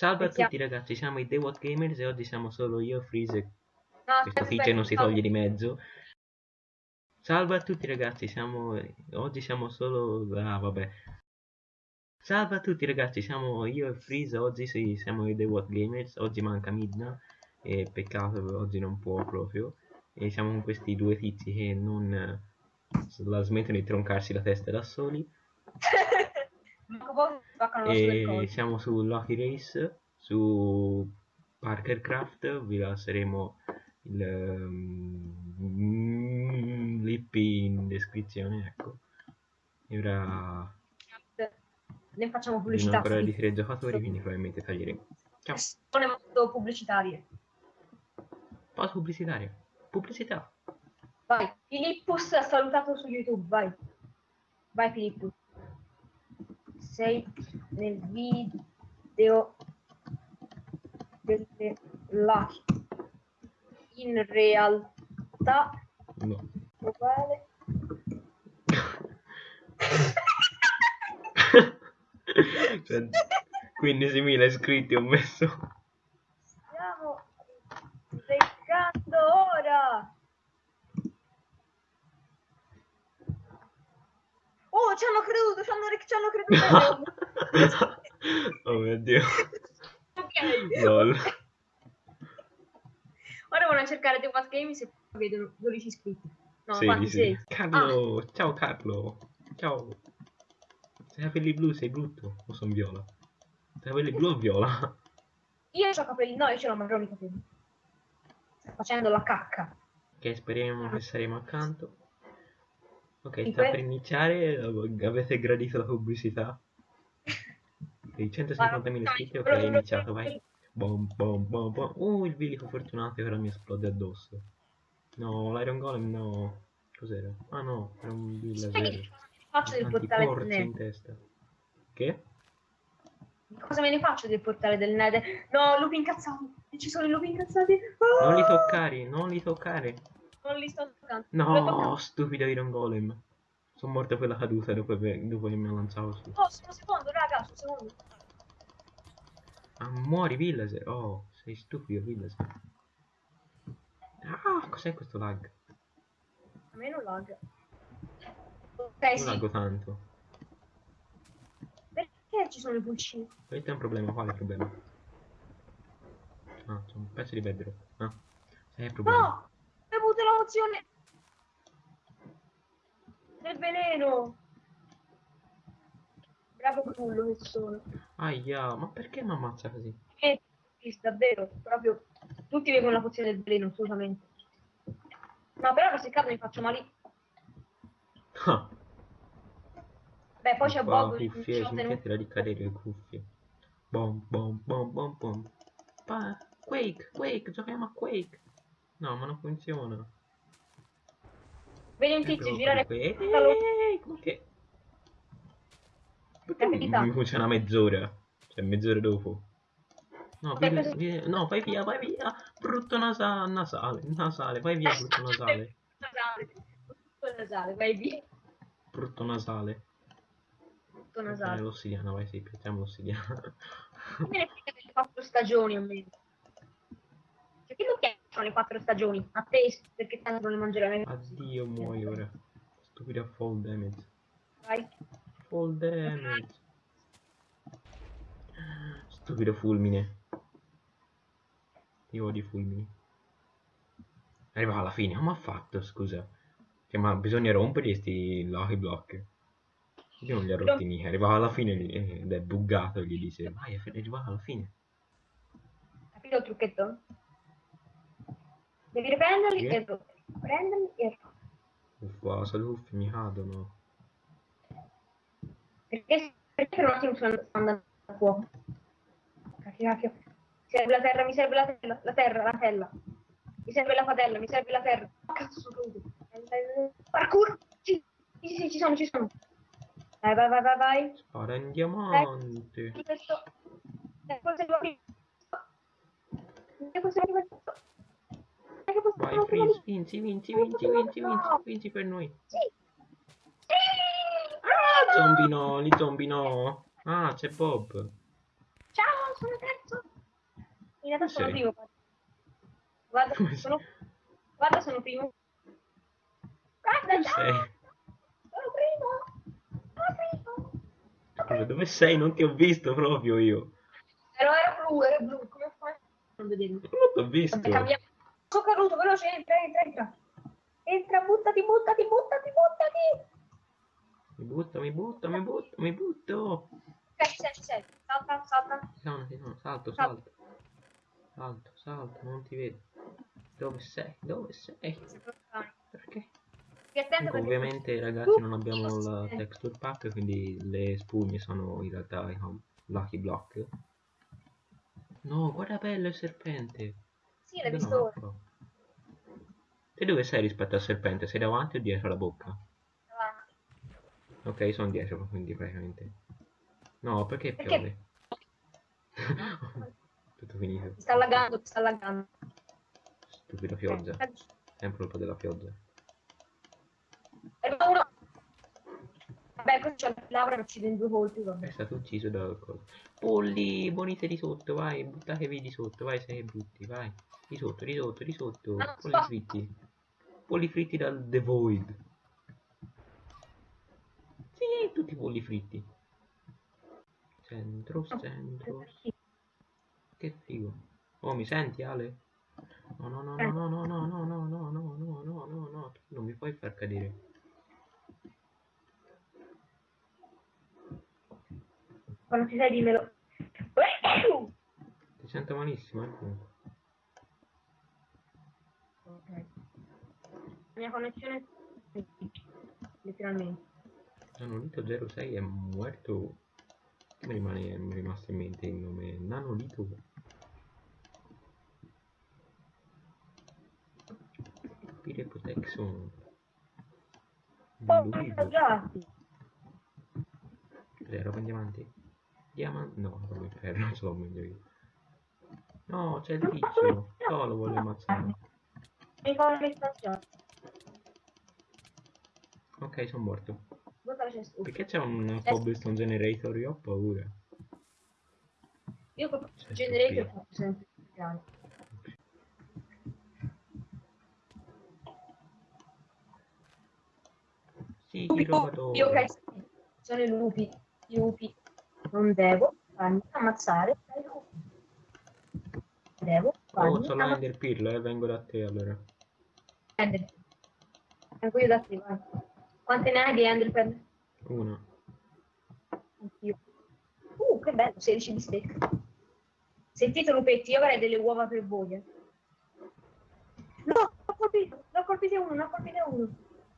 Salve a tutti ragazzi, siamo i The What Gamers e oggi siamo solo io, Freeze, No, questo feature non si toglie di mezzo. Salve a tutti ragazzi, siamo... oggi siamo solo... ah vabbè. Salve a tutti ragazzi, siamo io e Freeze, oggi sì, siamo i The What Gamers, oggi manca Midna, e peccato oggi non può proprio. E siamo con questi due tizi che non la smettono di troncarsi la testa da soli. Sulle E siamo su Lucky Race, su Parkercraft, vi lasceremo il mm, l'IP in descrizione, ecco. E ora Ne facciamo pubblicità. ancora di tre giocatori, quindi probabilmente taglieremo. Ciao, Sono molto pubblicitarie. pausa pubblicitaria. Pubblicità. Vai, Filippus ha salutato su YouTube, vai. Vai Filippus. Sei nel video delle Lucky. In realtà No. uguale. cioè, 15.000 iscritti ho messo. Stiamo beccando ora. Oh, ci hanno creduto, ci hanno, ci hanno creduto. oh mio dio. ok. Lol. Ora vanno a cercare The What Games e vedono 12 iscritti. No, Sì, quanti sì. sei? Carlo, ciao Carlo. Ciao. Sei capelli blu, sei brutto. O sono viola? Sei capelli blu o viola? Io ho capelli, no, io ce l'ho marroni capelli. Sta facendo la cacca. Ok, speriamo che saremo accanto. Ok, Sì, sta que- per iniziare. Avete gradito la pubblicità? Ok, 150.000 iscritti, ok, è iniziato, vai. Bom, bom, bom, bom. Uh, il bilico fortunato che ora mi esplode addosso. No, l'Iron Golem no. Cos'era? Ah no, era un Sai villager. che faccio del portale del in Nether? testa. Che? Cosa me ne faccio del portale del Nether? No, lupi incazzati. Ci sono i lupi incazzati. Ah! Non li toccare, non li toccare. Non li sto toccando. No, stupido Iron Golem. Sono morto per la caduta dopo, che- dopo che mi ha lanciato su. Oh, sono secondo, raga, sono secondo. Ah, muori Villager. Oh, sei stupido Villager. Ah, cos'è questo lag? A me non lag. Ok, Non sì. laggo tanto. Perché ci sono i pulcini? Questo è un problema, quale problema? Ah, c'è un pezzo di bedrock. Ah, sei il problema. No! Pozione del veleno. Bravo cullo che sono. Aia, ma perché mi ammazza così? E sì, davvero, proprio tutti bevono la pozione del veleno, assolutamente. No, però se cado mi faccio male. Ah, Beh, poi c'è Bob cuffie, smettila di cadere le cuffie. Bom, bom, bom, bom, bom. Pa- Quake, Quake, giochiamo a Quake. No, ma non funziona. Vedi un Eh, tizio girare come che... Perché mi, mi funziona mezz'ora? Cioè, mezz'ora dopo. No, Vabbè, vi- questo- vi- no, vai via, vai via. Brutto nasa- nasale, nasale, vai via, brutto nasale. nasale. Tutto nasale, vai via. Brutto nasale. Eh, nasale. l'ossidiana, vai, sì, piazziamo l'ossidiana. Me ne frega delle quattro stagioni a me? Cioè, che non piacciono le quattro stagioni? A te, perché tanto non le mangerai. Addio, muoio ora. Stupida fall damage. Vai. Fall damage. Stupido fulmine. Io odio i fulmini. Arriva alla fine, come ha fatto, scusa? Cioè, ma bisogna rompere sti lucky block. Io non li ho rotti mica, arrivava alla fine ed è buggato, gli dice, vai, è arrivato alla fine. Capito il trucchetto? Devi riprenderli e prenderli e Uffa, saluffi mi cadono. perché, perché per un attimo sono sto andando a fuoco. Cacchio, cacchio. Mi serve la terra, mi serve la terra, la terra, la terra. Mi serve la padella, mi serve la terra. Oh, cazzo, sono caduto. Parkour! Sì, sì, sì, ci sono, ci sono. Vai, vai, vai, vai, vai. Spara in diamante. Questo... Eh, forse lo apri- Eh, forse lo apri- Eh, forse Vai, Freeze, vinci, vinci, vinci, vinci, vinci, vinci per noi. Sì. Sì. Ah, zombie no, li zombie no. Ah, c'è Bob. Ciao, sono terzo. In realtà sono primo. Guarda, Come sono, guarda, sono primo. Guarda, Dove già! sei? Sono primo! Sono primo! Scusa, dove sei? Non ti ho visto proprio io. Ero, era blu, era blu, come fai? Non vedermi. Non ti ho visto. Vabbè, cambiamo. Sono caduto, veloce, entra, entra, entra. Entra, buttati, buttati, buttati, buttati. Mi butto, mi butto, mi butto, mi butto. Sei, ci sei. Salta, salta. Ci sono, ci sono, salto, Salto. salto. Salto, non ti vedo. Dove sei? Dove sei? Perché? Comunque, ovviamente ragazzi non abbiamo la texture pack, quindi le spugne sono in realtà i hum- lucky block. No, guarda bello il serpente. Sì, l'hai visto ora. Te dove sei rispetto al serpente? Sei davanti o dietro la bocca? Davanti. Ok, sono dietro, quindi praticamente. No, perché Perché? piove? Tutto finito. Sta laggando, sta laggando. Stupida pioggia. Sempre colpa della pioggia. Uno. Vabbè, questo c'è Laura che uccide in due colpi, È vabbè. stato ucciso da qualcosa. Polli, bonite di sotto, vai, buttatevi di sotto, vai, sei brutti, vai. Di sotto, di sotto, di sotto. Ah, Polli sto- fritti. Polli fritti dal The Void. Sì, tutti polli fritti. Centro, centro. Che figo. Oh, mi senti, Ale? No, no, no, no, no, no, no, no, no, no, no, no, no, no, no, tu non mi puoi far cadere. Quando ci sei dimmelo. Ti sento malissimo, eh. comunque. Ok. La mia connessione è letteralmente. Nanolito 06 è muerto. Mi rimane mi è rimasto in mente il nome? Nanolito. Pire Protection. Oh. Cos'è, roba in diamanti? Diamante? No, roba in ferro, non ce l'ho meglio io. No, c'è il tizio. No, lo voglio ammazzare. Mi fa. Ok, sono morto. Perché c'è un cobblestone generator? Io ho paura. Io col C'è generator sempre grande. Sì, Lupi, robatore. Io che sono i lupi. I lupi. Non devo farmi ammazzare dai lupi. Devo Oh, farmi c'ho l'ender pearl, eh, vengo da te allora. ammazzare. Vengo io da te, vai. Quante ne hai di Enderpearl? Una. Anch'io. Uh, che bello, 16 di stecca. Sentite lupetti, io avrei delle uova per voi. eh. No, ho colpito, l'ho colpito uno, ne ho colpito uno.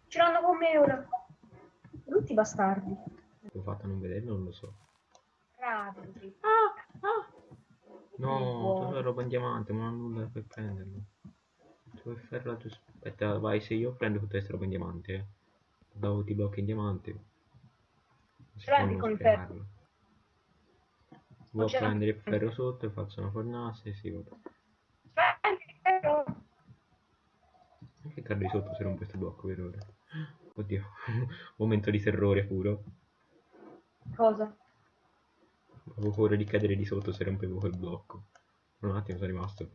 Ce l'hanno con me ora. Tutti bastardi. L'ho fatto non vedere, non lo so. Bravi. lupetti. No, Buono. c'ho la roba in diamante, ma non ho nulla per prenderlo. Se vuoi farla tu... Aspetta, vai, se io prendo tutta questa roba in diamante, Dopo ti blocchi in diamante. Non si Prendi con il sprecarlo. Vuoi prendere il ferro sotto e faccio una fornace? Sì, vabbè. Prendi, però. Anche cado di sotto se rompo questo blocco per ora. Oddio, momento di terrore puro. Cosa? Avevo paura di cadere di sotto se rompevo quel blocco. Un attimo sono rimasto.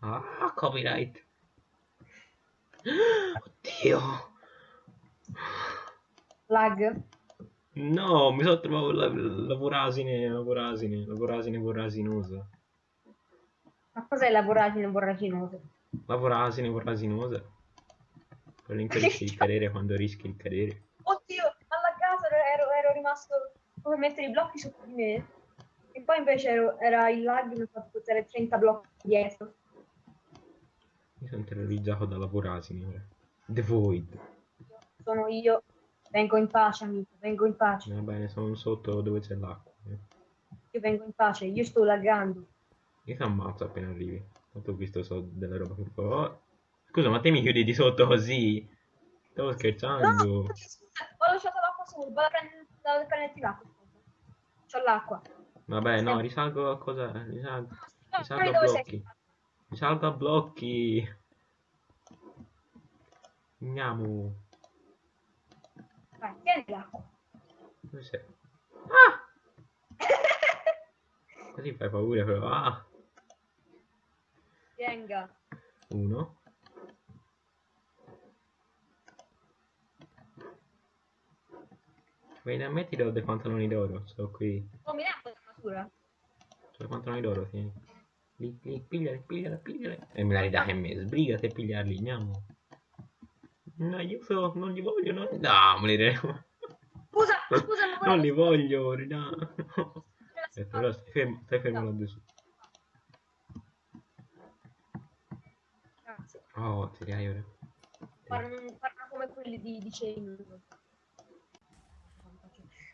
Ah, copyright. Oddio. Lag. No, mi sono trovato la, la vorasine, la vorasine, la vorasine vorasinosa. Ma cos'è la voragine voraginosa? La vorasine vorasinosa. Quello in cui rischi di cadere quando rischi di cadere. Oddio, alla casa ero, ero rimasto come mettere i blocchi sotto di me. E poi invece ero- era il lag mi ha fatto portare 30 blocchi dietro. Mi sono terrorizzato dalla vorasine ora. The Void. Sono io. Vengo in pace, amico. Vengo in pace. Va bene, sono sotto dove c'è l'acqua. eh. Io vengo in pace. Io sto laggando. Io ti ammazzo appena arrivi. Tanto ho visto so della roba che fa. Oh, Scusa, ma te mi chiudi di sotto così? Stavo No, scherzando. scusa, ho lasciato l'acqua su. Vado a prendere, vado a prenderti l'acqua. C'ho l'acqua. Vabbè, no, risalgo a cosa? Risalgo, No, risalgo a blocchi. Risalgo a blocchi. Andiamo. Vai, tieni l'acqua. Dove sei? Ah! Così fai paura però. Ah! Venga. Uno. Vieni a me ti do dei pantaloni d'oro. Sto qui. Oh, mi misura? Sono i pantaloni d'oro, tieni. Lì, lì, pigliali. E me la ridai a me. Sbrigati a pigliarli, andiamo. No, io so, non li voglio, no. No, li devo. Scusa, scusa, non Non li voglio, ridà. Aspetta, allora stai fermo, stai fermo là su. Grazie. Oh, ti dai ora. Parlano, parlano come quelli di, di Chain.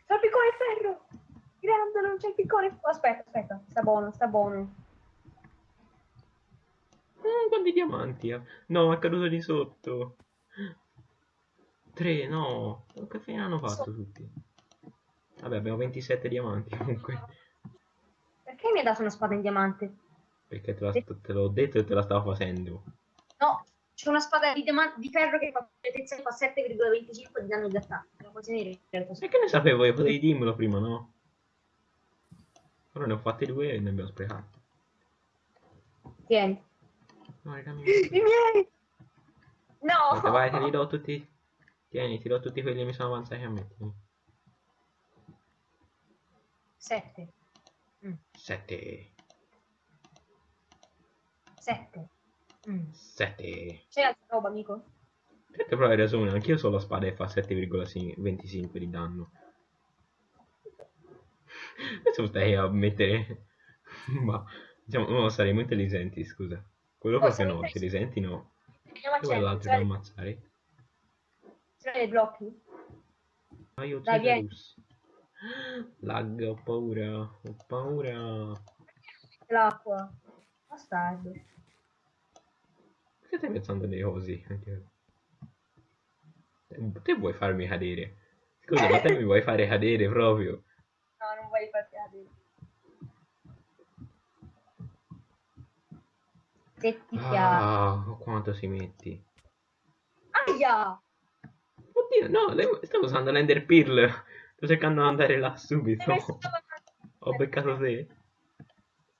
Salpicone e ferro! Grande, non c'è il piccone. Aspetta, aspetta, sta buono, sta buono. Mm, quanti diamanti ha? No, è caduto di sotto. Tre, no. Che fine hanno fatto tutti? Vabbè, abbiamo 27 diamanti comunque. Perché mi hai dato una spada in diamante? Perché te, l'ho detto e te la stavo facendo. No, c'è una spada di, di ferro che fa fa 7,25 di danno di attacco. In realtà. E che ne sapevo io? Potevi dirmelo prima, no? Però ne ho fatti due e ne abbiamo sprecati. Tieni. No. I miei! No! Aspetta, vai, te li do tutti. Tieni, ti do tutti quelli che mi sono avanzati a me. tieni. 7. Sette. 7. Mm. Sette. C'è altra roba, amico? Sette però hai ragione, anch'io so la spada e fa 7,25 di danno. Adesso stai a mettere... Ma, diciamo, no, saremo intelligenti, scusa. Quello Oh, proprio no, intelligenti no. Dove è l'altro da ammazzare? C'è dei blocchi? Ma io Dai, vieni. Cedrus. Lag, ho paura, ho paura. L'acqua. Bastardo. Perché stai pensando dei cosi? Te vuoi farmi cadere? Scusa, ma te mi vuoi fare cadere proprio? No, non vuoi farti cadere. Se ti piace. Ah, quanto si metti? Aia! Oddio, no, lei- stavo usando l'Ender Pearl. Sto cercando di andare là subito. Messo- Ho beccato te.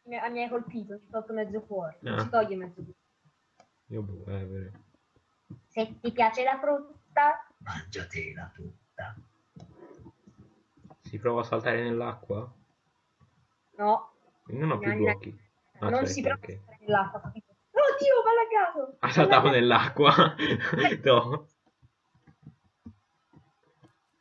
Mi, mi hai colpito, ti ho tolto mezzo cuore. Non Ah. si toglie mezzo cuore. Io boh, eh, vero. Se ti piace la frutta, Mangiatela tutta. Si prova a saltare nell'acqua? no. Non ho più blocchi. Ah, non cioè, si prova ok. a stare nell'acqua, capito? Oddio, ma lagato! Ha saltato nell'acqua. no.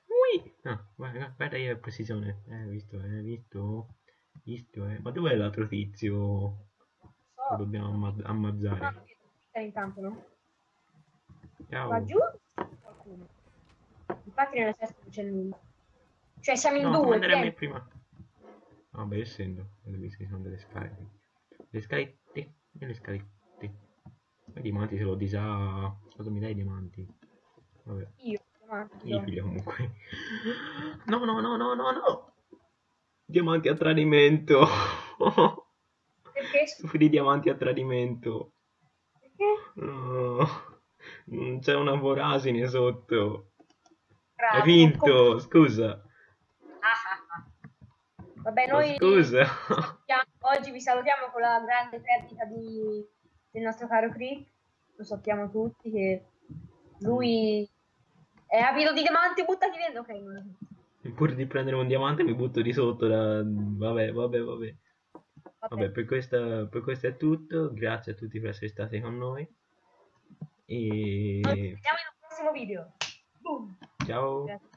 Ui. Ah, guarda, guarda io precisione. Eh, visto, eh, visto. Visto, eh. Ma dov'è l'altro tizio? Lo dobbiamo amma- ammazzare. ok, intanto, no? Ciao. Va giù qualcuno. Infatti nell'esercito non c'è nulla. Cioè siamo in No, due. fammi andare a me tieni. prima. Vabbè, essendo. Dove ci sono delle scale. Le scalette. Le scalette. I diamanti se lo di già. Cosa mi dai i diamanti? Vabbè. Io, davanti, Io figlio comunque. No, no, no, no, no, no. Diamanti a tradimento. Perché? Stupidi diamanti a tradimento. Perché? No. Mm, C'è una voragine sotto. Bravo, Hai vinto, scusa. Ah, ah. Vabbè, noi Scusa. oggi vi salutiamo con la grande perdita di- del nostro caro Crick, lo sappiamo tutti che lui mm. è abito di diamanti, buttati via, ok, Pur di prendere un diamante mi butto di sotto, da... vabbè, vabbè, vabbè. Vabbè, per, questa, per, questo è tutto, grazie a tutti per essere stati con noi e... Ci vediamo in un prossimo video. Boom. Ciao. Grazie.